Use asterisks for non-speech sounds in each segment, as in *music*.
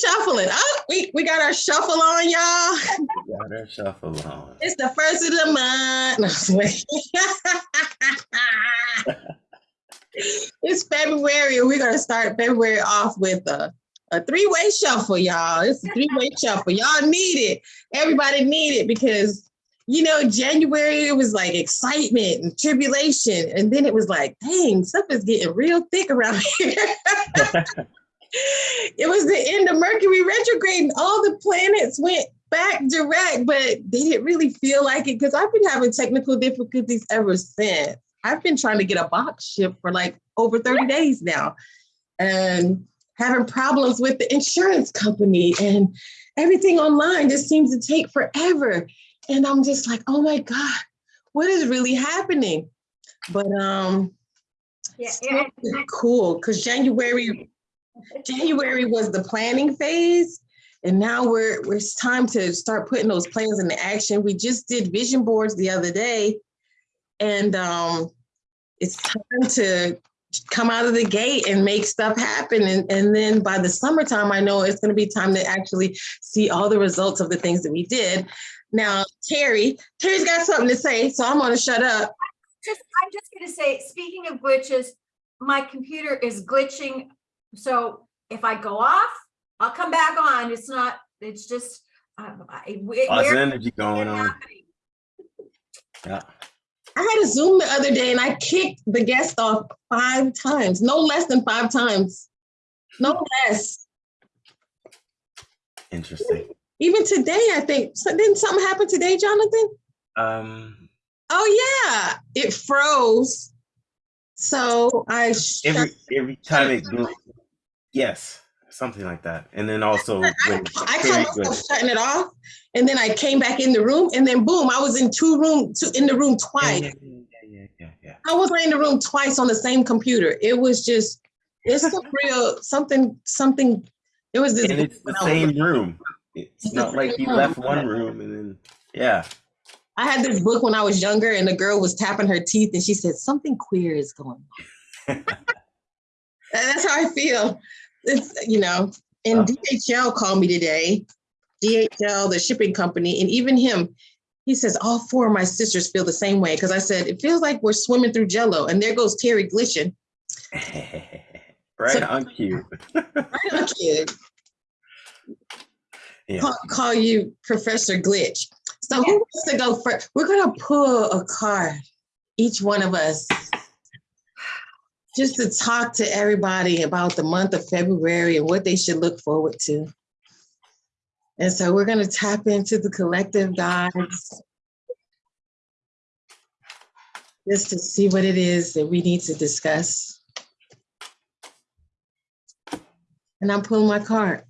shuffling. Oh, we, we got our shuffle on, y'all. Got her shuffle on. It's the first of the month. *laughs* It's February, and we're gonna start February off with a, a three-way shuffle, y'all. It's a three-way shuffle. Y'all need it. Everybody need it because you know, January it was like excitement and tribulation, and then it was like, dang, stuff is getting real thick around here. *laughs* it was the end of Mercury retrograde, and all the planets went back direct, but they didn't really feel like it because I've been having technical difficulties ever since. I've been trying to get a box shipped for like over 30 days now and having problems with the insurance company and everything online just seems to take forever. And I'm just like, oh my God, what is really happening? But um Yeah, yeah. cool because January January was the planning phase. And now we're, it's time to start putting those plans into action. We just did vision boards the other day. And um, it's time to come out of the gate and make stuff happen. And, and then by the summertime, I know it's gonna be time to actually see all the results of the things that we did. Now, Terry, Terry's got something to say, so I'm gonna shut up. Just, I'm just gonna say, speaking of glitches, my computer is glitching. So if I go off, I'll come back on. It's not, it's just. um, I- it- Lots of energy going on. happening. Yeah. I had a Zoom the other day and I kicked the guest off five times, no less than five times. No less. Interesting. Even today, I think, so didn't something happen today, Jonathan? Um, Oh yeah, it froze. So I every every time it goes, yes, something like that. And then also I caught goes- myself shutting it off, and then I came back in the room, and then boom, I was in two room, two in the room twice. yeah, yeah, yeah, yeah. I was in the room twice on the same computer. It was just, it's some *laughs* real something, something. It was this. And it's the same room. It's It's not like you same left one room and then yeah. I had this book when I was younger, and the girl was tapping her teeth, and she said something queer is going on. *laughs* And That's how I feel. It's you know, and Oh. DHL called me today. DHL, the shipping company, and even him, he says all four of my sisters feel the same way because I said it feels like we're swimming through Jello, and there goes Terry glitching. *laughs* right So- on cue. Right on, kid. *laughs* Yeah. Call, call you Professor Glitch. So who wants to go first? We're gonna pull a card, each one of us, just to talk to everybody about the month of February and what they should look forward to. And so we're gonna tap into the collective guides just to see what it is that we need to discuss. And I'm pulling my card.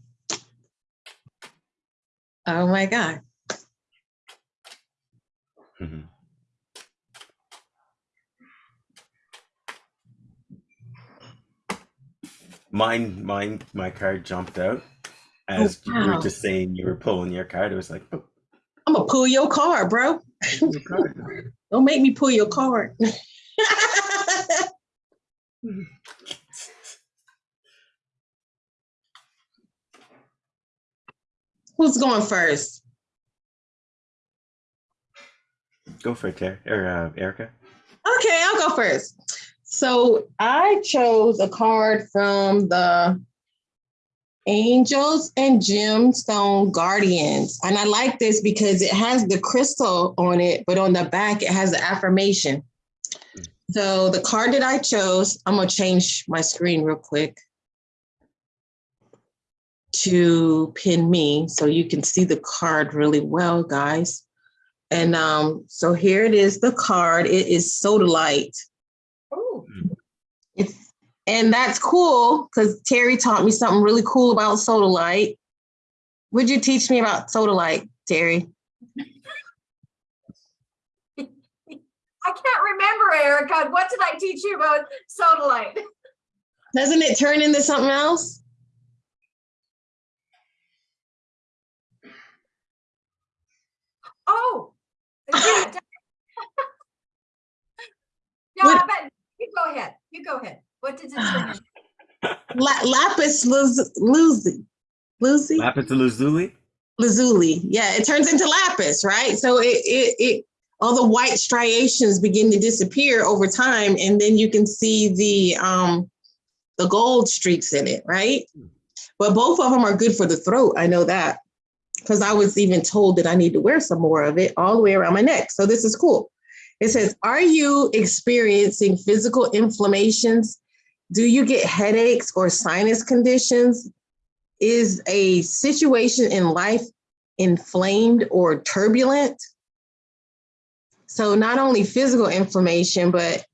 Oh my God. Mhm. Mine, mine, my card jumped out as you wow. were just saying you were pulling your card. It was like, oh, I'm gonna pull your card, bro. your card. *laughs* Don't make me pull your card. *laughs* Who's going first? Go for it, Terry or uh, Erica. Okay, I'll go first. So I chose a card from the Angels and Gemstone Guardians. And I like this because it has the crystal on it, but on the back it has the affirmation. So the card that I chose, I'm gonna change my screen real quick to pin me so you can see the card really well, guys. And um, so here it is, the card. It is so Sodalite. And that's cool because Terry taught me something really cool about Sodalite. Would you teach me about Sodalite, Terry? I can't remember, Erica. What did I teach you about sodalite? Doesn't it turn into something else? Oh, *laughs* yeah. No, I bet, you go ahead, you go ahead. What did it turn into? La- lapis luz- lazuli. Lucy? Lapis lazuli. lazuli. Yeah, it turns into lapis, right? So it it it all the white striations begin to disappear over time, and then you can see the um the gold streaks in it, right? But both of them are good for the throat. I know that because I was even told that I need to wear some more of it all the way around my neck. So this is cool. It says, Are you experiencing physical inflammations? Do you get headaches or sinus conditions? Is a situation in life inflamed or turbulent? So, not only physical inflammation, but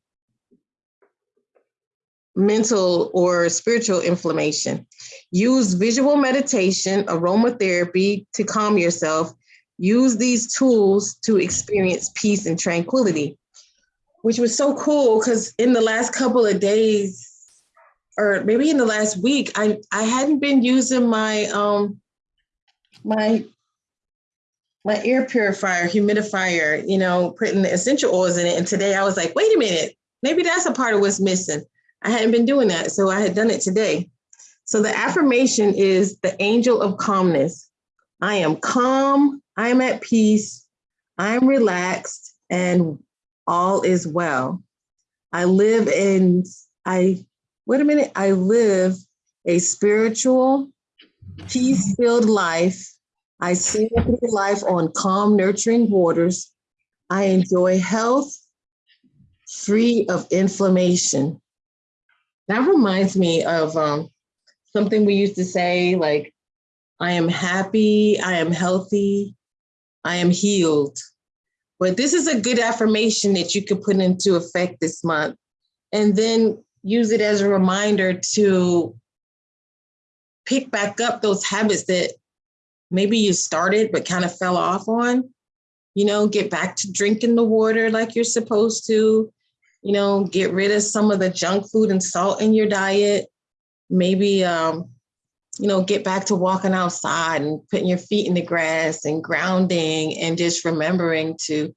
mental or spiritual inflammation. Use visual meditation, aromatherapy to calm yourself. Use these tools to experience peace and tranquility, which was so cool because in the last couple of days, or maybe in the last week, I, I hadn't been using my um my my air purifier, humidifier, you know, putting the essential oils in it. And today I was like, wait a minute, maybe that's a part of what's missing. I hadn't been doing that. So I had done it today. So the affirmation is the angel of calmness. I am calm, I am at peace, I am relaxed, and all is well. I live in, I, wait a minute, I live a spiritual, peace filled life. I sail through life on calm, nurturing waters. I enjoy health free of inflammation. That reminds me of um, something we used to say like, I am happy, I am healthy, I am healed. But this is a good affirmation that you could put into effect this month and then use it as a reminder to pick back up those habits that maybe you started but kind of fell off on. You know, get back to drinking the water like you're supposed to. You know, get rid of some of the junk food and salt in your diet. Maybe, um, you know, get back to walking outside and putting your feet in the grass and grounding and just remembering to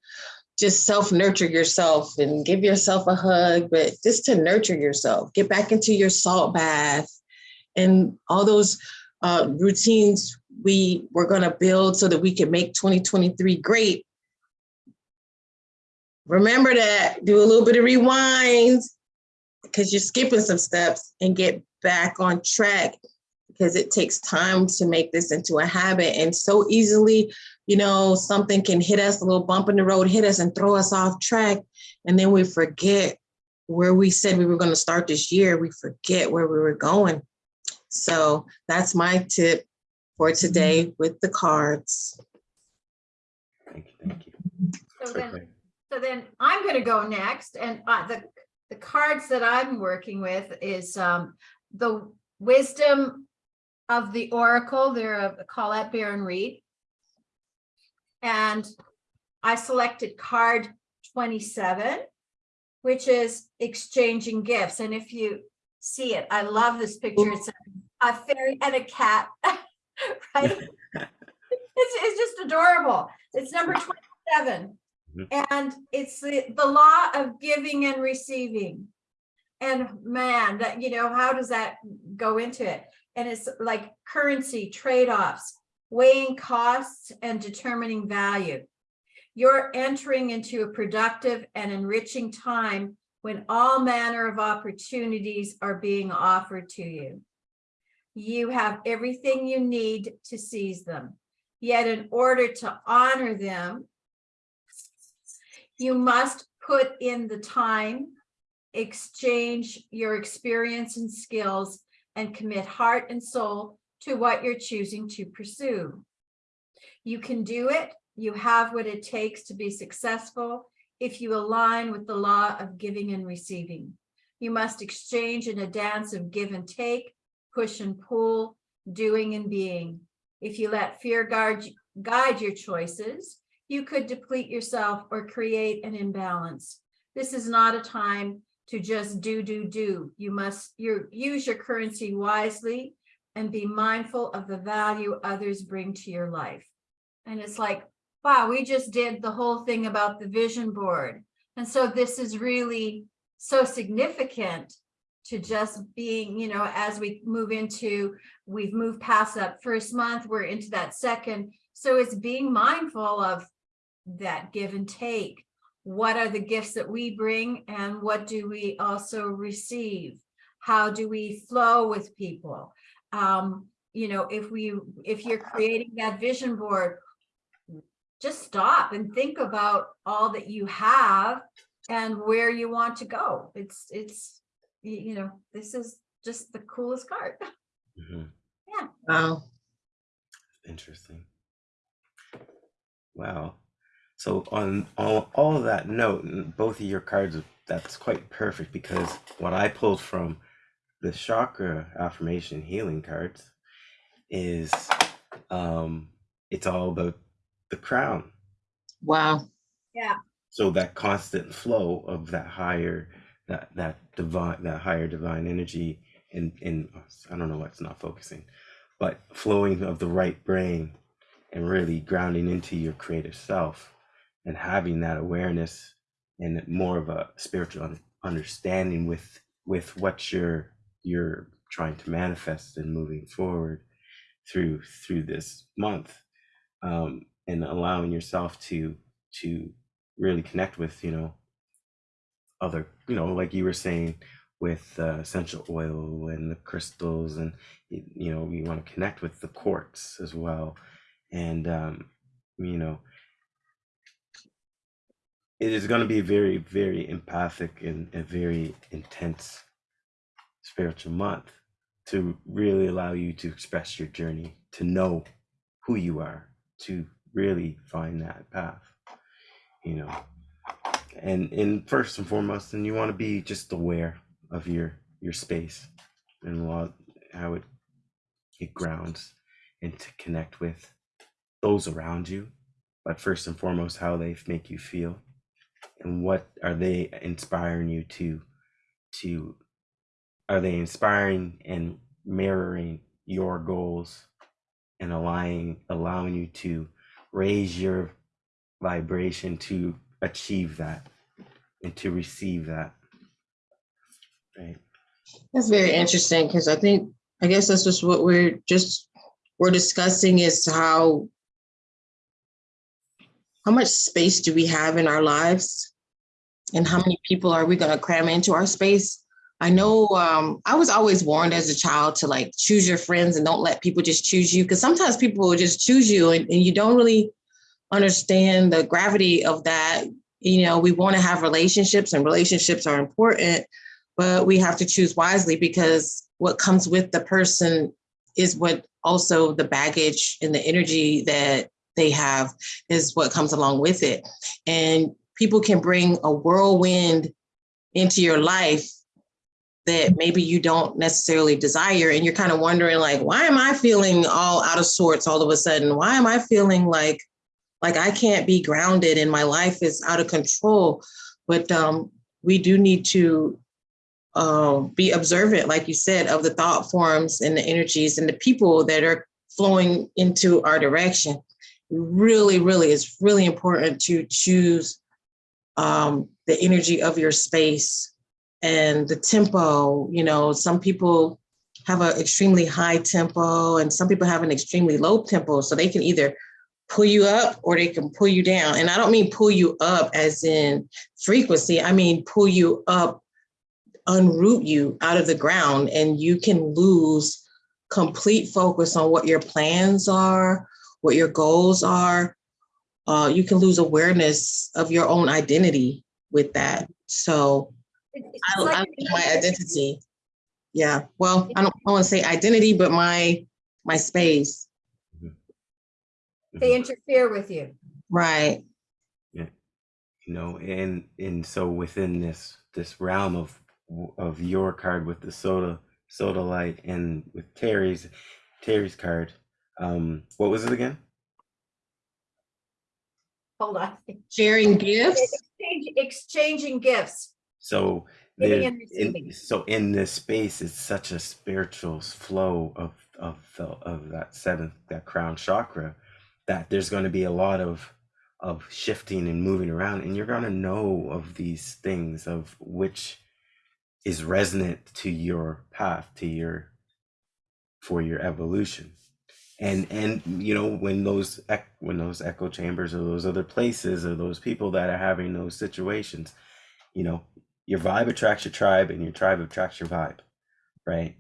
just self nurture yourself and give yourself a hug, but just to nurture yourself. Get back into your salt bath and all those uh, routines we were going to build so that we can make 2023 great. Remember that, do a little bit of rewind because you're skipping some steps and get back on track because it takes time to make this into a habit and so easily you know something can hit us a little bump in the road hit us and throw us off track and then we forget where we said we were going to start this year we forget where we were going so that's my tip for today with the cards. Thank you. Thank you. So then, Okay. so then I'm gonna go next and uh, the, the cards that I'm working with is um, the wisdom of the oracle. They're a Colette Baron Reed. And I selected card twenty-seven, which is exchanging gifts. And if you see it, I love this picture. It's a a fairy and a cat, *laughs* right? *laughs* It's, it's just adorable. It's number twenty-seven. Mhm. And it's the, the law of giving and receiving. And man, that, you know, how does that go into it? And it's like currency trade-offs, weighing costs and determining value. You're entering into a productive and enriching time when all manner of opportunities are being offered to you. You have everything you need to seize them. Yet in order to honor them, you must put in the time, exchange your experience and skills, and commit heart and soul to what you're choosing to pursue. You can do it. You have what it takes to be successful if you align with the law of giving and receiving. You must exchange in a dance of give and take, push and pull, doing and being. If you let fear guard, guide your choices, you could deplete yourself or create an imbalance. This is not a time to just do, do, do. You must use your currency wisely and be mindful of the value others bring to your life. And it's like, wow, we just did the whole thing about the vision board. And so this is really so significant to just being, you know, as we move into, we've moved past that first month, we're into that second. So it's being mindful of that give and take. What are the gifts that we bring and what do we also receive? How do we flow with people? Um, you know, if we, if you're creating that vision board, just stop and think about all that you have and where you want to go. It's, it's, you know, this is just the coolest card. *laughs* Mhm. Wow. Interesting. Wow. So on all, all that note, both of your cards, that's quite perfect because what I pulled from the chakra affirmation healing cards is um it's all about the crown. Wow. Yeah. So that constant flow of that higher that that divine that higher divine energy and in I don't know what's not focusing, but flowing of the right brain and really grounding into your creative self and having that awareness and more of a spiritual understanding with with what you're you're trying to manifest and moving forward through through this month um, and allowing yourself to to really connect with you know other you know like you were saying with uh, essential oil and the crystals and you know you want to connect with the quartz as well. And um you know it is going to be very very empathic and very intense spiritual month to really allow you to express your journey to know who you are to really find that path you know. And and first and foremost and you want to be just aware of your your space and how it it grounds and to connect with those around you but first and foremost how they make you feel and what are they inspiring you to to are they inspiring and mirroring your goals and allowing allowing you to raise your vibration to achieve that and to receive that right That's very interesting because I think, I guess that's just what we're just, we're discussing is how, how much space do we have in our lives? And how many people are we gonna cram into our space? I know, um, I was always warned as a child to like choose your friends and don't let people just choose you, because sometimes people will just choose you and, and you don't really understand the gravity of that. You know, we want to have relationships and relationships are important, but we have to choose wisely because what comes with the person is what also the baggage and the energy that they have is what comes along with it. And people can bring a whirlwind into your life that maybe you don't necessarily desire. And you're kind of wondering, like, why am I feeling all out of sorts all of a sudden? Why am I feeling like like I can't be grounded and my life is out of control? But um, we do need to um, be observant, like you said, of the thought forms and the energies and the people that are flowing into our direction. Really, really, it's really important to choose um, the energy of your space and the tempo. You know, some people have an extremely high tempo and some people have an extremely low tempo. So they can either pull you up or they can pull you down. And I don't mean pull you up as in frequency, I mean pull you up unroot you out of the ground and you can lose complete focus on what your plans are, what your goals are. Uh, you can lose awareness of your own identity with that. So I, I like lose my identity. Yeah, well, I don't want to say identity, but my my space. They interfere with you. Right. Yeah. You know and and so within this this realm of of your card with the soda sodalite and with terry's terry's card um what was it again Hold on. Sharing gifts. Exchange- Exchanging gifts. So there- in, so in this space it's such a spiritual flow of of the, of that seventh that crown chakra that there's going to be a lot of of shifting and moving around and you're going to know of these things of which is resonant to your path to your for your evolution. And and you know when those when those echo chambers or those other places or those people that are having those situations you know your vibe attracts your tribe and your tribe attracts your vibe right?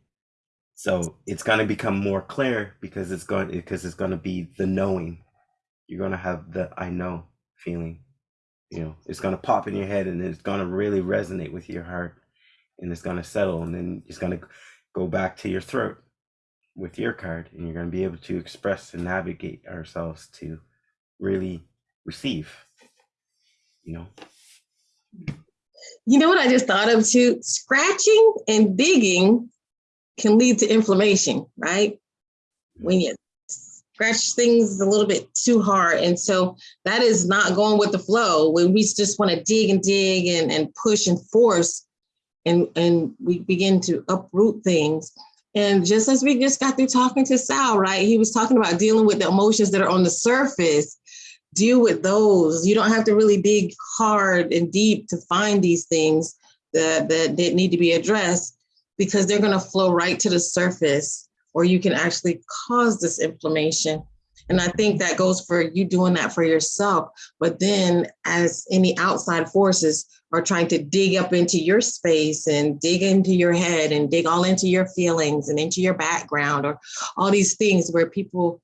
So it's going to become more clear because it's going because it's going to be the knowing. You're going to have the i know feeling you know? It's going to pop in your head and it's going to really resonate with your heart and it's going to settle and then it's going to go back to your throat with your card and you're going to be able to express and navigate ourselves to really receive you know You know what I just thought of too? Scratching and digging can lead to inflammation, right? When you scratch things a little bit too hard. And so that is not going with the flow. When we just want to dig and dig and, and push and force and, and we begin to uproot things. And just as we just got through talking to Sal, right? He was talking about dealing with the emotions that are on the surface deal with those. You don't have to really dig hard and deep to find these things that, that, need to be addressed because they're going to flow right to the surface or you can actually cause this inflammation. And I think that goes for you doing that for yourself. But then, as any outside forces are trying to dig up into your space and dig into your head and dig all into your feelings and into your background or all these things where people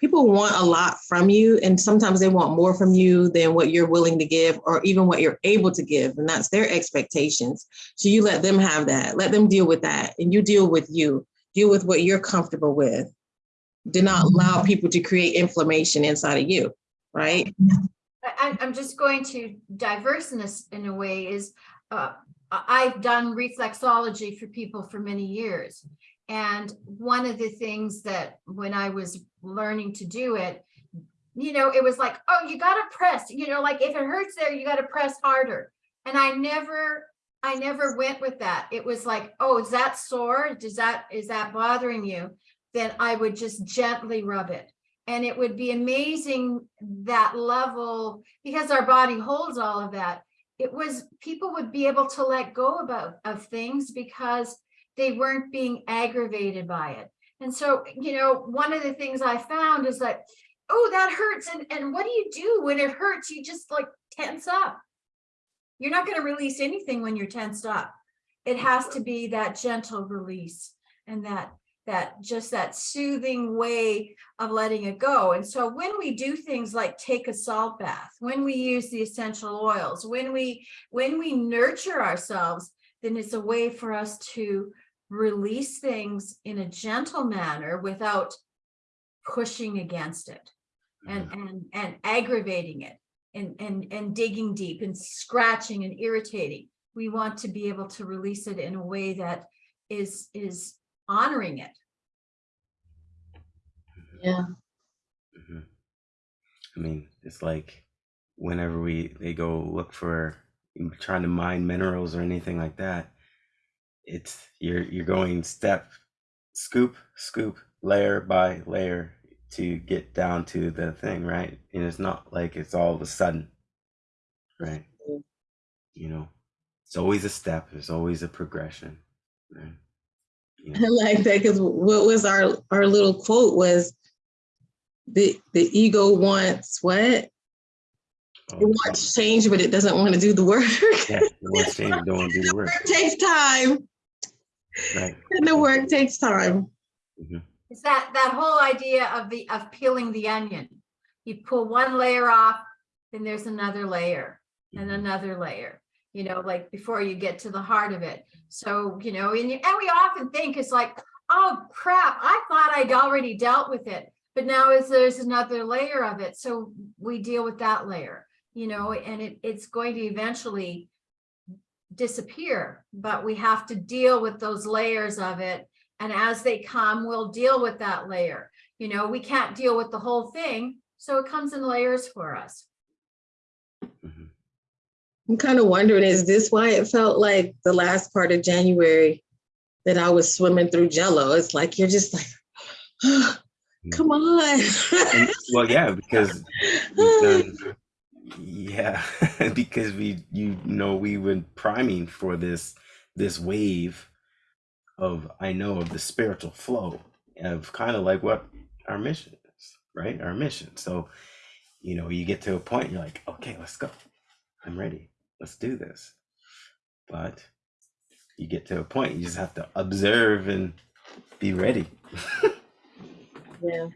people want a lot from you and sometimes they want more from you than what you're willing to give or even what you're able to give and that's their expectations. So you let them have that. Let them deal with that and you deal with you. Deal with what you're comfortable with. Do not allow people to create inflammation inside of you right? I'm- I'm just going to diverse in this in a way is, uh, I've done reflexology for people for many years. And one of the things that when I was learning to do it, you know, it was like, oh, you gotta press, you know, like if it hurts there, you gotta press harder. And I never, I never went with that. It was like, oh, is that sore? Does that, is that bothering you? Then I would just gently rub it. And it would be amazing that level, because our body holds all of that. It was, people would be able to let go about of things because they weren't being aggravated by it. And so, you know, one of the things I found is that, oh, that hurts. And, and what do you do when it hurts? You just like tense up. You're not going to release anything when you're tensed up. It has to be that gentle release and that that just that soothing way of letting it go. And so when we do things like take a salt bath, when we use the essential oils, when we when we nurture ourselves, then it's a way for us to release things in a gentle manner without pushing against it and and and aggravating it and and and digging deep and scratching and irritating. We want to be able to release it in a way that is is honoring it. yeah Mhm. I mean, it's like whenever we they go look for trying to mine minerals or anything like that, it's you're you're going step, scoop, scoop, layer by layer to get down to the thing, right? And it's not like it's all of a sudden, right? You know, it's always a step. There's always a progression, right? You *laughs* I like that because what was our our little quote was the the ego wants what? It oh, wants change, but it doesn't want to do the work. yeah, it wants change, don't want to do the *laughs* work, It takes time, right? *laughs* and the work takes time. Mhm. It's that that whole idea of the of peeling the onion. You pull one layer off, then there's another layer and Mhm. another layer, you know, like before you get to the heart of it. So, you know, and, you- and we often think it's like, oh crap, I thought I'd already dealt with it. But now is there's another layer of it. So we deal with that layer, you know, and it, it's going to eventually disappear, but we have to deal with those layers of it. And as they come, we'll deal with that layer. You know, we can't deal with the whole thing, so it comes in layers for us. Mhm. I'm kind of wondering, is this why it felt like the last part of January that I was swimming through jello? It's like you're just like, *gasps* come on. And- well, yeah, because we've done, *laughs* yeah, *laughs* because we, you know, we were priming for this this wave of I know of the spiritual flow of kind of like what our mission is, right? Our mission. So, you know, you get to a point, you're like, okay, let's go. I'm ready. Let's do this. But you get to a point, you just have to observe and be ready. Yeah.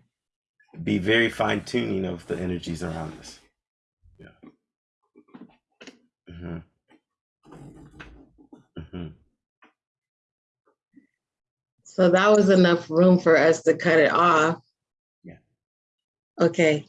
Be very fine tuning of the energies around us. Yeah. Hmm hmm So that was enough room for us to cut it off. Yeah. Okay,